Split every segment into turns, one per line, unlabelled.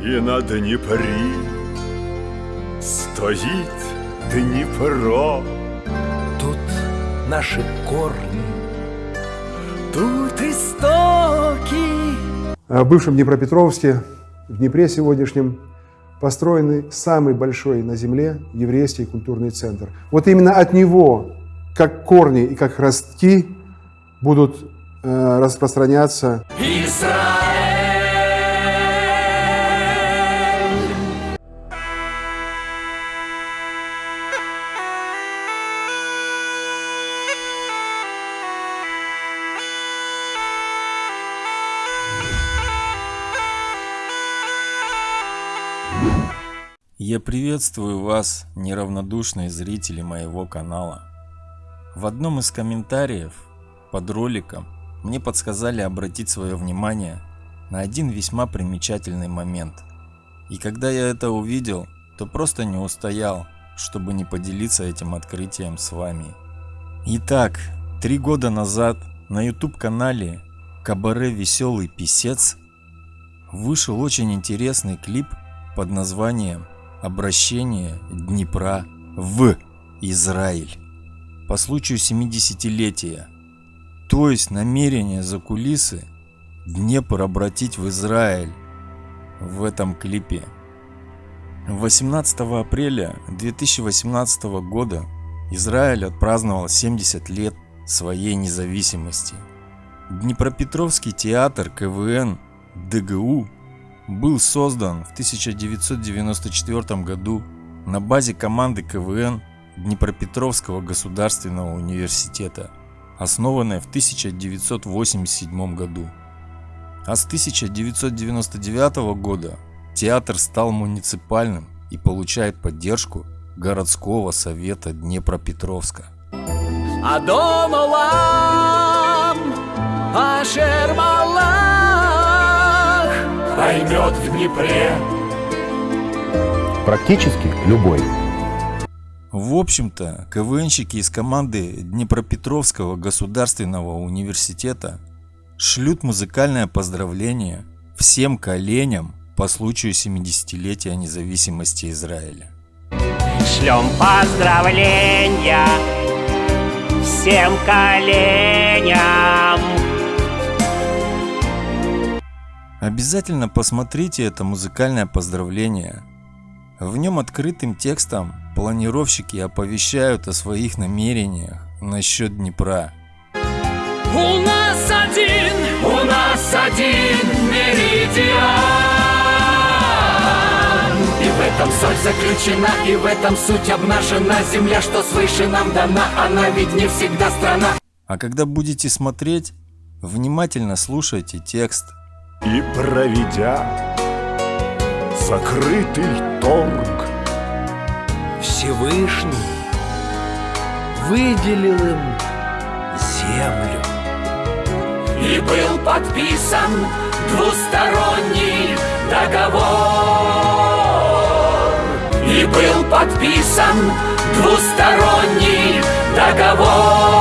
И на Днепре стоит Днепро.
Тут наши корни,
тут истоки.
В бывшем Днепропетровске, в Днепре сегодняшнем, построенный самый большой на Земле еврейский культурный центр. Вот именно от него, как корни и как ростки, будут э, распространяться
Израиль.
Я приветствую вас, неравнодушные зрители моего канала. В одном из комментариев под роликом мне подсказали обратить свое внимание на один весьма примечательный момент. И когда я это увидел, то просто не устоял, чтобы не поделиться этим открытием с вами. Итак, три года назад на YouTube канале Кабаре Веселый Писец вышел очень интересный клип под названием обращение Днепра в Израиль по случаю 70-летия, то есть намерение за кулисы Днепр обратить в Израиль в этом клипе. 18 апреля 2018 года Израиль отпраздновал 70 лет своей независимости. Днепропетровский театр КВН ДГУ был создан в 1994 году на базе команды КВН Днепропетровского государственного университета, основанной в 1987 году. А с 1999 года театр стал муниципальным и получает поддержку городского совета Днепропетровска.
Адон Олам, Ашер Малах, поймет в Днепре.
практически любой.
В общем-то, КВНщики из команды Днепропетровского государственного университета шлют музыкальное поздравление всем коленям по случаю 70-летия независимости Израиля.
Шлем поздравления всем коленям.
Обязательно посмотрите это музыкальное поздравление. В нем открытым текстом планировщики оповещают о своих намерениях насчет Днепра.
У нас один, у нас один меридиан. И в этом соль заключена, и в этом суть обнажена. Земля, что свыше нам дана, она ведь не всегда страна.
А когда будете смотреть, внимательно слушайте текст.
И проведя закрытый торг,
Всевышний выделил им землю.
И был подписан двусторонний договор. И был подписан двусторонний договор.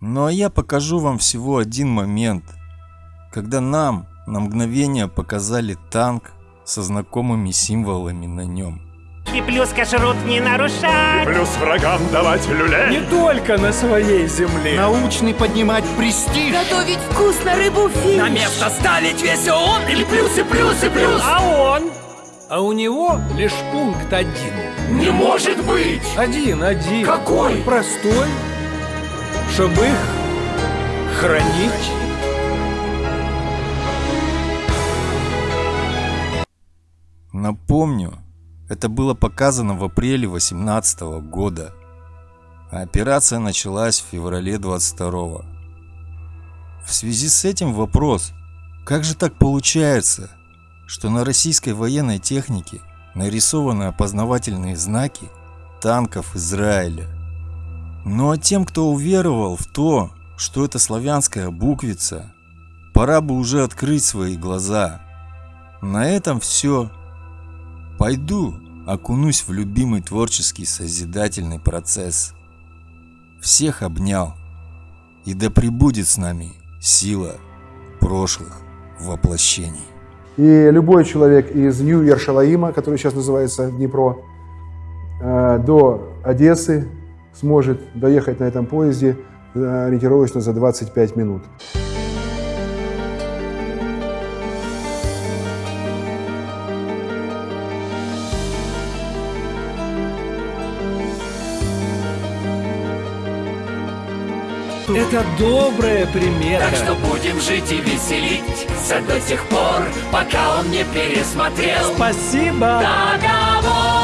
Ну а я покажу вам всего один момент, когда нам на мгновение показали танк со знакомыми символами на нем.
И плюс кашрут не нарушать.
плюс врагам давать люлей.
Не только на своей земле.
Научный поднимать престиж.
Готовить вкусно рыбу фиш.
На место ставить весь он или плюсы, плюсы, плюс.
А он?
А у него лишь пункт один.
Не может быть.
Один, один.
Какой?
Простой. Чтобы их хранить.
Напомню, это было показано в апреле 2018 года, а операция началась в феврале 22 В связи с этим вопрос, как же так получается, что на российской военной технике нарисованы опознавательные знаки танков Израиля? Ну а тем, кто уверовал в то, что это славянская буквица, пора бы уже открыть свои глаза. На этом все. Пойду окунусь в любимый творческий созидательный процесс. Всех обнял. И да пребудет с нами сила прошлых воплощений.
И любой человек из Нью-Ершалаима, который сейчас называется Днепро, э, до Одессы сможет доехать на этом поезде э, ориентировочно за 25 минут.
Это добрая примета.
Так что будем жить и веселиться до тех пор, пока он не пересмотрел
Спасибо.
договор.